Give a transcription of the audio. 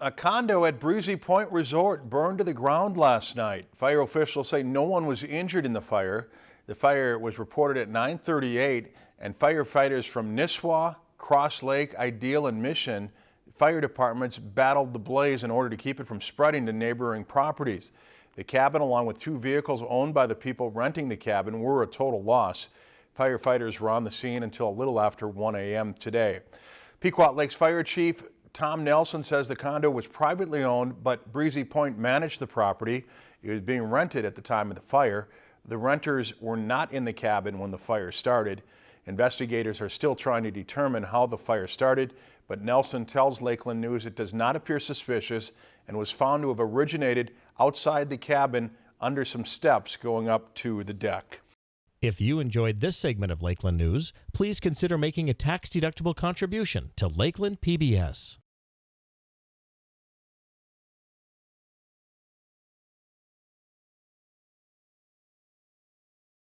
A condo at Breezy Point Resort burned to the ground last night. Fire officials say no one was injured in the fire. The fire was reported at 938 and firefighters from Nisswa, Cross Lake, Ideal and Mission fire departments battled the blaze in order to keep it from spreading to neighboring properties. The cabin along with two vehicles owned by the people renting the cabin were a total loss. Firefighters were on the scene until a little after 1 a.m. today. Pequot Lakes Fire Chief Tom Nelson says the condo was privately owned, but Breezy Point managed the property. It was being rented at the time of the fire. The renters were not in the cabin when the fire started. Investigators are still trying to determine how the fire started, but Nelson tells Lakeland News it does not appear suspicious and was found to have originated outside the cabin under some steps going up to the deck. If you enjoyed this segment of Lakeland News, please consider making a tax-deductible contribution to Lakeland PBS.